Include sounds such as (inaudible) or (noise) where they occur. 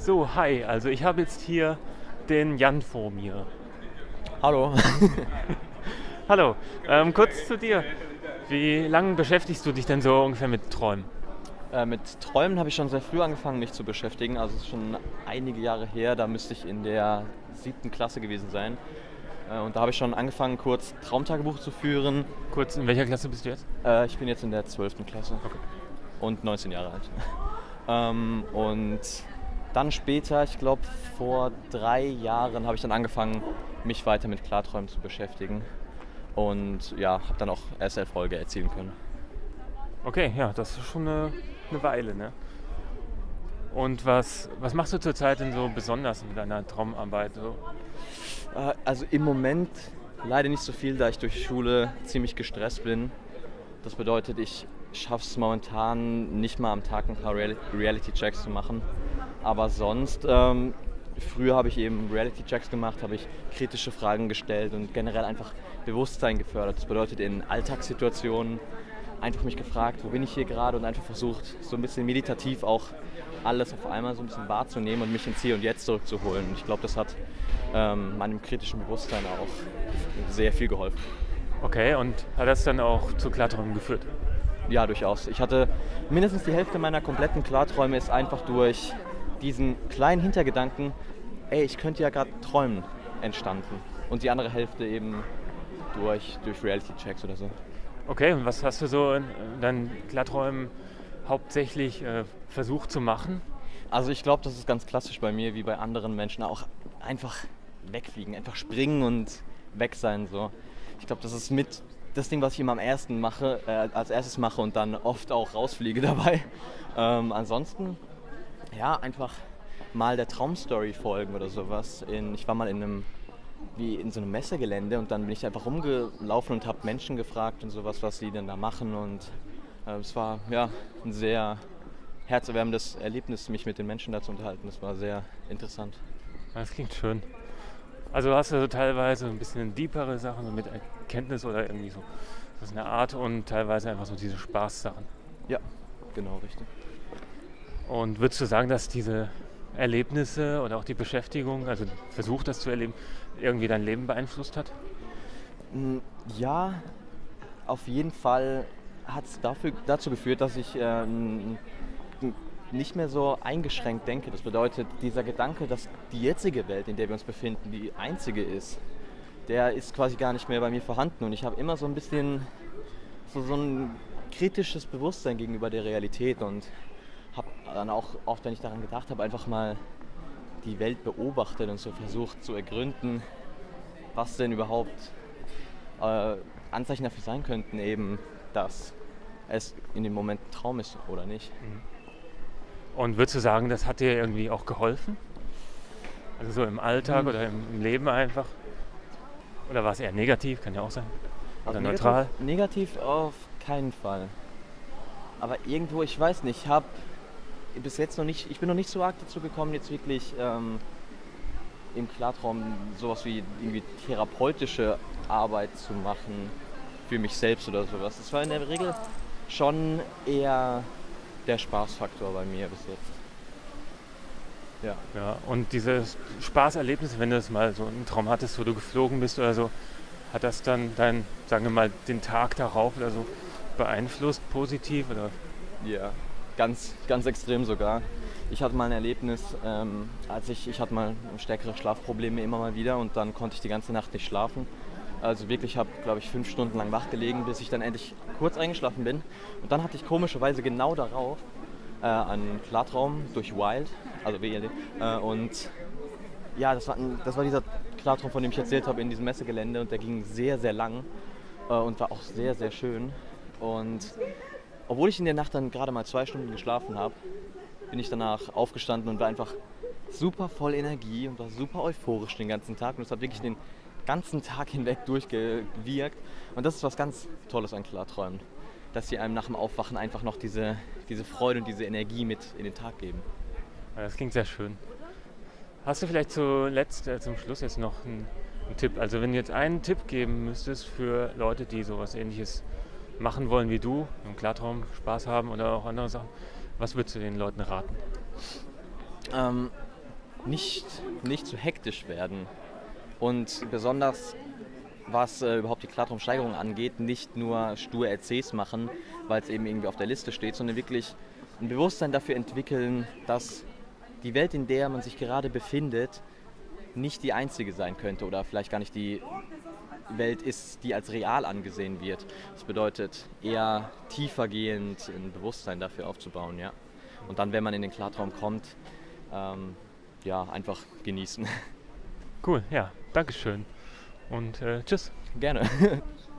So, hi. Also ich habe jetzt hier den Jan vor mir. Hallo. (laughs) Hallo. Ähm, kurz zu dir. Wie lange beschäftigst du dich denn so ungefähr mit Träumen? Äh, mit Träumen habe ich schon sehr früh angefangen, mich zu beschäftigen. Also es ist schon einige Jahre her. Da müsste ich in der siebten Klasse gewesen sein. Äh, und da habe ich schon angefangen, kurz Traumtagebuch zu führen. Kurz, in welcher Klasse bist du jetzt? Äh, ich bin jetzt in der zwölften Klasse Okay. und 19 Jahre alt. (laughs) ähm, und dann später, ich glaube vor drei Jahren, habe ich dann angefangen, mich weiter mit Klarträumen zu beschäftigen. Und ja, habe dann auch erst Erfolge erzielen können. Okay, ja, das ist schon eine, eine Weile, ne? Und was, was machst du zurzeit denn so besonders mit deiner Traumarbeit? So? Äh, Also im Moment leider nicht so viel, da ich durch Schule ziemlich gestresst bin. Das bedeutet, ich schaffe es momentan nicht mal am Tag ein paar Real- Reality-Checks zu machen. Aber sonst, ähm, früher habe ich eben Reality-Checks gemacht, habe ich kritische Fragen gestellt und generell einfach Bewusstsein gefördert. Das bedeutet, in Alltagssituationen einfach mich gefragt, wo bin ich hier gerade und einfach versucht, so ein bisschen meditativ auch alles auf einmal so ein bisschen wahrzunehmen und mich ins Hier und Jetzt zurückzuholen. Und ich glaube, das hat ähm, meinem kritischen Bewusstsein auch sehr viel geholfen. Okay, und hat das dann auch zu Klarträumen geführt? Ja, durchaus. Ich hatte mindestens die Hälfte meiner kompletten Klarträume ist einfach durch diesen kleinen Hintergedanken, ey, ich könnte ja gerade träumen, entstanden. Und die andere Hälfte eben durch, durch Reality-Checks oder so. Okay, und was hast du so in deinen Klarträumen hauptsächlich äh, versucht zu machen? Also ich glaube, das ist ganz klassisch bei mir, wie bei anderen Menschen auch. Einfach wegfliegen, einfach springen und weg sein. So. Ich glaube, das ist mit das Ding, was ich immer am ersten mache, äh, als erstes mache und dann oft auch rausfliege (laughs) dabei. Ähm, ansonsten, ja, einfach mal der Traumstory folgen oder sowas. In, ich war mal in einem wie in so einem Messegelände und dann bin ich einfach rumgelaufen und habe Menschen gefragt und sowas, was sie denn da machen und äh, es war ja ein sehr herzerwärmendes Erlebnis, mich mit den Menschen da zu unterhalten. Das war sehr interessant. Das klingt schön. Also hast du so teilweise ein bisschen deepere Sachen so mit Erkenntnis oder irgendwie so. Das ist eine Art und teilweise einfach so diese Spaßsachen. Ja, genau, richtig. Und würdest du sagen, dass diese Erlebnisse oder auch die Beschäftigung, also Versuch, das zu erleben, irgendwie dein Leben beeinflusst hat? Mm, Ja, auf jeden Fall hat es dazu geführt, dass ich äh, n- nicht mehr so eingeschränkt denke. Das bedeutet, dieser Gedanke, dass die jetzige Welt, in der wir uns befinden, die einzige ist, der ist quasi gar nicht mehr bei mir vorhanden. Und ich habe immer so ein bisschen so, so ein kritisches Bewusstsein gegenüber der Realität und habe dann auch oft, wenn ich daran gedacht habe, einfach mal die Welt beobachtet und so versucht zu ergründen, was denn überhaupt äh, Anzeichen dafür sein könnten, eben, dass es in dem Moment ein Traum ist oder nicht. Und würdest du sagen, das hat dir irgendwie auch geholfen? Also so im Alltag Hm. oder im, im Leben einfach? Oder war es eher negativ? Kann ja auch sein. Oder Also neutral? Negativ, negativ auf keinen Fall. Aber irgendwo, ich weiß nicht, ich habe bis jetzt noch nicht, ich bin noch nicht so arg dazu gekommen, jetzt wirklich ähm, im Klartraum sowas wie irgendwie therapeutische Arbeit zu machen für mich selbst oder sowas. Das war in der Regel schon eher der Spaßfaktor bei mir bis jetzt. Ja. Ja, und diese Spaßerlebnisse, wenn du das mal so einen Traum hattest, wo du geflogen bist oder so, hat das dann dein, sagen wir mal, den Tag darauf oder so beeinflusst, positiv oder? Ja, ganz, ganz extrem sogar. Ich hatte mal ein Erlebnis, ähm, als ich, ich hatte mal stärkere Schlafprobleme immer mal wieder und dann konnte ich die ganze Nacht nicht schlafen. Also wirklich, habe, glaube ich, fünf Stunden lang wach gelegen, bis ich dann endlich kurz eingeschlafen bin. Und dann hatte ich komischerweise genau darauf äh, einen Klartraum durch Wild, also WLD. Äh, und ja, das war, das war dieser Klartraum, von dem ich erzählt habe, in diesem Messegelände und der ging sehr, sehr lang äh, und war auch sehr, sehr schön. Und obwohl ich in der Nacht dann gerade mal zwei Stunden geschlafen habe, bin ich danach aufgestanden und war einfach super voll Energie und war super euphorisch den ganzen Tag. Und es hat wirklich den ganzen Tag hinweg durchgewirkt. Und das ist was ganz Tolles an Klarträumen, dass sie einem nach dem Aufwachen einfach noch diese, diese Freude und diese Energie mit in den Tag geben. Das klingt sehr schön. Hast du vielleicht zuletzt, äh, zum Schluss jetzt noch einen, einen Tipp? Also wenn du jetzt einen Tipp geben müsstest für Leute, die sowas ähnliches machen wollen wie du, im Klartraum Spaß haben oder auch andere Sachen, was würdest du den Leuten raten? Ähm, nicht, nicht zu hektisch werden. Und besonders was äh, überhaupt die Klartraumsteigerung angeht, nicht nur stur RCs machen, weil es eben irgendwie auf der Liste steht, sondern wirklich ein Bewusstsein dafür entwickeln, dass die Welt, in der man sich gerade befindet, nicht die einzige sein könnte oder vielleicht gar nicht die Welt ist, die als real angesehen wird. Das bedeutet eher tiefergehend ein Bewusstsein dafür aufzubauen, ja. Und dann, wenn man in den Klartraum kommt, ähm, ja, einfach genießen. (laughs) Cool, ja, Dankeschön. Und äh, tschüss. Gerne. (laughs)